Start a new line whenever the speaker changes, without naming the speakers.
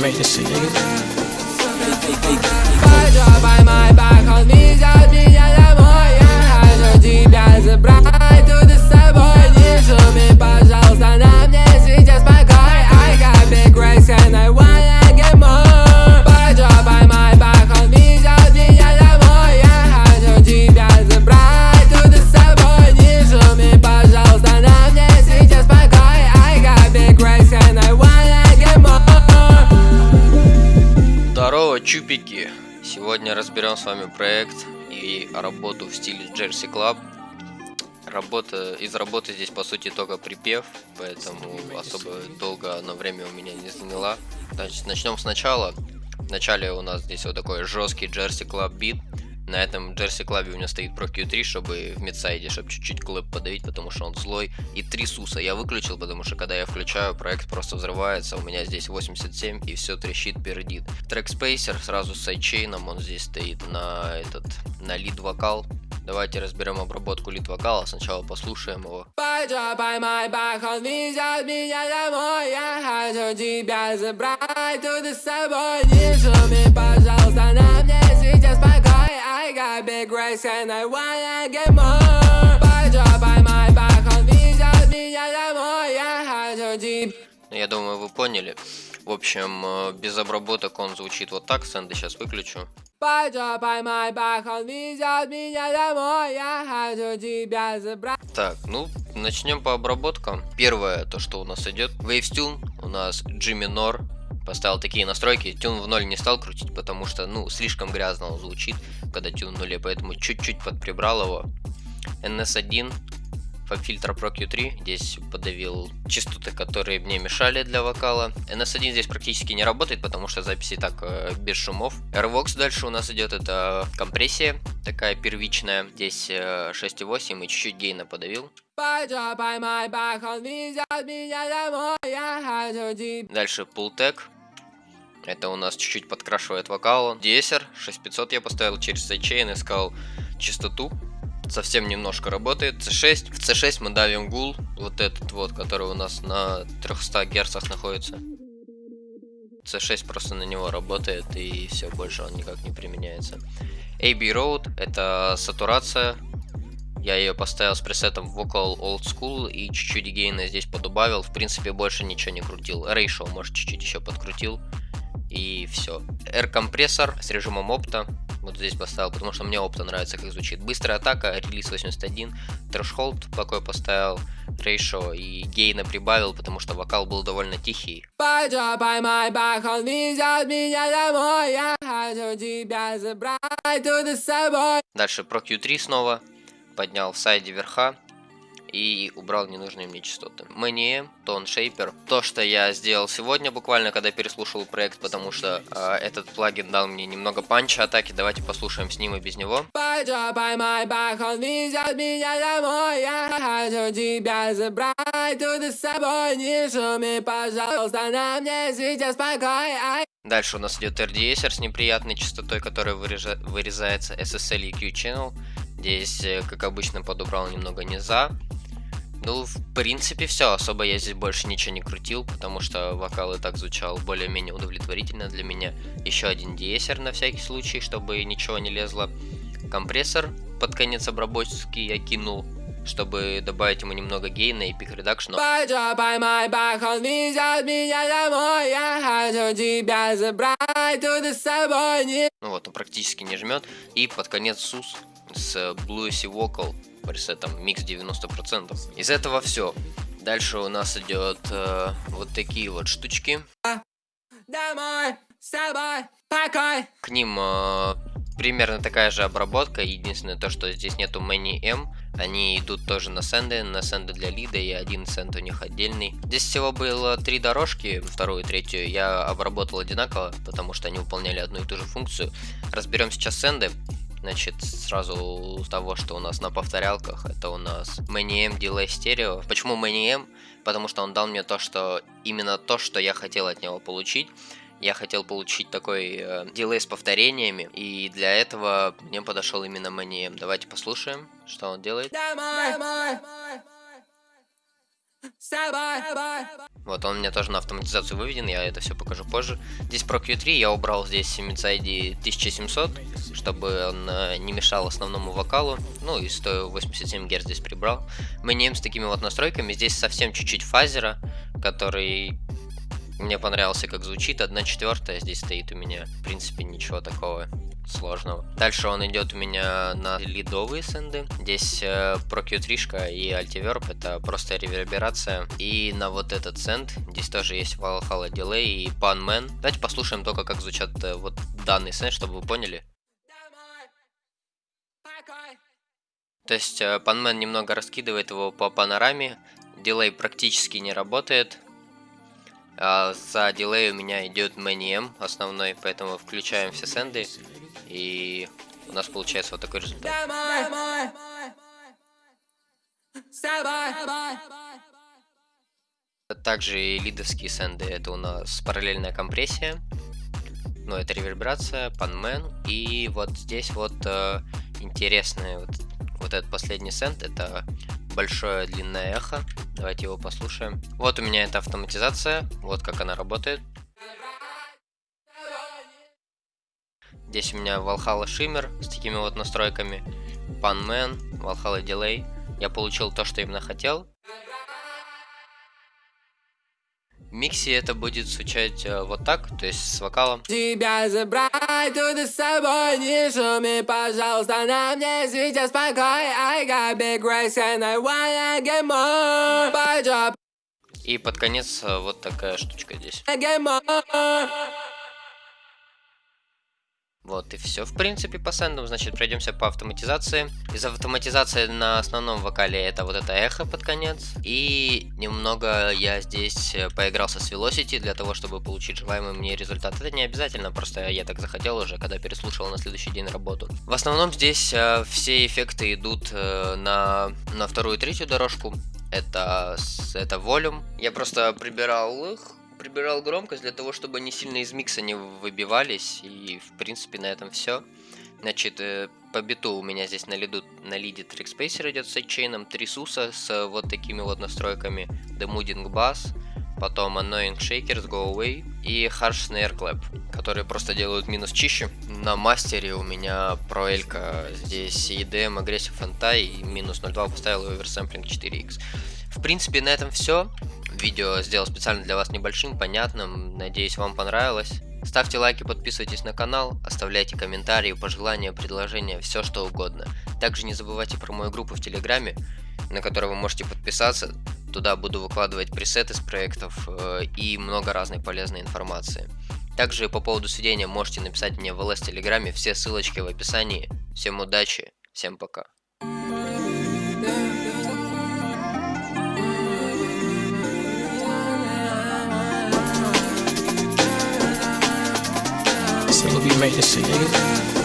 make this shit, nigga.
Вами проект и работу в стиле Jersey Club. Работа, из работы здесь по сути только припев, поэтому особо долго на время у меня не заняла. Значит, начнем сначала. Вначале у нас здесь вот такой жесткий Jersey Club бит. На этом Jersey Club у меня стоит Pro Q3, чтобы в мидсайде, чтобы чуть-чуть клэп подавить, потому что он злой. И три суса я выключил, потому что когда я включаю, проект просто взрывается. У меня здесь 87 и все трещит, пердит. Трек Spacer сразу с сайдчейном, он здесь стоит на этот, на лид вокал. Давайте разберем обработку лид вокала, сначала послушаем его.
Тебя забрать пожалуйста, на мне Big racks and I wanna get more Пойдем, поймай, поход, везет меня домой Я хочу
Ну, Я думаю, вы поняли. В общем, э, без обработок он звучит вот так. Сэнды сейчас выключу.
Пойдем, поймай, поход, везет меня домой Я хочу тебя забрать
Так, ну, начнем по обработкам. Первое, то, что у нас идет. Waves Tune, у нас G минор. Поставил такие настройки. Тюн в ноль не стал крутить, потому что, ну, слишком грязно он звучит, когда тюн в нуле, поэтому чуть-чуть подприбрал его. NS1, фильтр Pro Q3, здесь подавил частоты, которые мне мешали для вокала. NS1 здесь практически не работает, потому что записи так э, без шумов. Airvox дальше у нас идет, это компрессия, такая первичная. Здесь э, 6.8 и чуть-чуть гейна подавил. Дальше Pultec. Это у нас чуть-чуть подкрашивает вокал. DSR 6500 я поставил через sidechain, искал частоту. Совсем немножко работает. C6. В C6 мы давим гул. Вот этот вот, который у нас на 300 герцах находится. C6 просто на него работает и все, больше он никак не применяется. AB Road это сатурация. Я ее поставил с пресетом Vocal Old School и чуть-чуть гейна здесь подубавил. В принципе, больше ничего не крутил. Ratio, может, чуть-чуть еще подкрутил. И все. R-компрессор с режимом опта. Вот здесь поставил, потому что мне опта нравится, как звучит. Быстрая атака, релиз 81. Threshold такой поставил. Ratio и гейна прибавил, потому что вокал был довольно тихий.
Пойдем, поймай, поход, везет меня домой Я хочу тебя забрать туда с собой
Дальше Pro Q3 снова. Поднял в сайде верха. И убрал ненужные мне частоты. Мэнием, Тон Шейпер. То, что я сделал сегодня, буквально, когда переслушал проект, потому что э, этот плагин дал мне немного панча атаки. Давайте послушаем с ним и без него.
Мне
Дальше у нас идет RDeEsser с неприятной частотой, которая вырежа- вырезается SSL EQ Channel. Здесь, э, как обычно, подобрал немного низа. Ну, в принципе, все. Особо я здесь больше ничего не крутил, потому что вокал и так звучал более-менее удовлетворительно для меня. Еще один de-esser на всякий случай, чтобы ничего не лезло. Компрессор под конец обработки я кинул, чтобы добавить ему немного
gain а и peak reduction.
Ну вот, он практически не жмет. И под конец сус с Bluesy Vocal пресетом микс 90%. Из этого все. Дальше у нас идет э, вот такие вот штучки.
домой с собой покой
К ним э, примерно такая же обработка. Единственное то, что здесь нету Many M. Они идут тоже на сенды, на сенды для лида, и один сенд у них отдельный. Здесь всего было три дорожки, вторую и третью я обработал одинаково, потому что они выполняли одну и ту же функцию. Разберем сейчас сенды. Значит, сразу с того, что у нас на повторялках, это у нас Many M Delay Stereo. Почему Many M? Потому что он дал мне то, что именно то, что я хотел от него получить. Я хотел получить такой э, дилей с повторениями, и для этого мне подошел именно Many M. Давайте послушаем, что он делает.
Домой, домой с тобой.
Вот он у меня тоже на автоматизацию выведен, я это все покажу позже. Здесь про Q3 я убрал здесь MIDI 1700, чтобы он э, не мешал основному вокалу. Ну и 187 Гц здесь прибрал. Мы не с такими вот настройками. Здесь совсем чуть-чуть фазера, который мне понравился, как звучит. 1 четвертая здесь стоит у меня. В принципе, ничего такого сложного. Дальше он идет у меня на лидовые сенды. Здесь э, Pro Q3 и Altiverb, это просто реверберация. И на вот этот сенд, здесь тоже есть Valhalla Delay и Panman. Давайте послушаем только, как звучат э, вот данный сенд, чтобы вы поняли. То есть э, Panman немного раскидывает его по панораме, дилей практически не работает, а за дилей у меня идет ManyM основной, поэтому включаем все сенды. И у нас получается вот такой результат. Также и лидовские сенды, это у нас параллельная компрессия, ну это реверберация, панмен, и вот здесь вот э, интересный вот, вот этот последний сенд, это большое длинное эхо, давайте его послушаем. Вот у меня эта автоматизация, вот как она работает. Здесь у меня Valhalla Shimmer с такими вот настройками. Panman, Valhalla Delay. Я получил то, что именно хотел. Миксе это будет звучать э, вот так, то есть с вокалом.
Тебя забрать туда с собой, не шуми, пожалуйста, на мне сейчас покой. I got big racks and I wanna get more. Job.
И под конец э, вот такая штучка здесь. Вот и все, в принципе, по сендам. Значит, пройдемся по автоматизации. Из автоматизации на основном вокале это вот это эхо под конец. И немного я здесь э, поигрался с Velocity для того, чтобы получить желаемый мне результат. Это не обязательно, просто я так захотел уже, когда переслушал на следующий день работу. В основном здесь э, все эффекты идут э, на, на вторую и третью дорожку. Это, это волюм. Я просто прибирал их прибирал громкость для того, чтобы они сильно из микса не выбивались. И, в принципе, на этом все. Значит, э, по биту у меня здесь на, лиду, на лиде трекспейсер идет с сайдчейном, три суса с вот такими вот настройками. Demooding Bass, потом Annoying Shakers, Go Away и Harsh Snare Clap, которые просто делают минус чище. На мастере у меня проэлька здесь EDM, Aggressive Anti и минус 0.2 поставил Oversampling 4x. В принципе, на этом все. Видео сделал специально для вас небольшим, понятным. Надеюсь, вам понравилось. Ставьте лайки, подписывайтесь на канал, оставляйте комментарии, пожелания, предложения, все что угодно. Также не забывайте про мою группу в Телеграме, на которую вы можете подписаться. Туда буду выкладывать пресеты с проектов э, и много разной полезной информации. Также по поводу сведения можете написать мне в ЛС Телеграме, все ссылочки в описании. Всем удачи, всем пока.
would be made to see, nigga.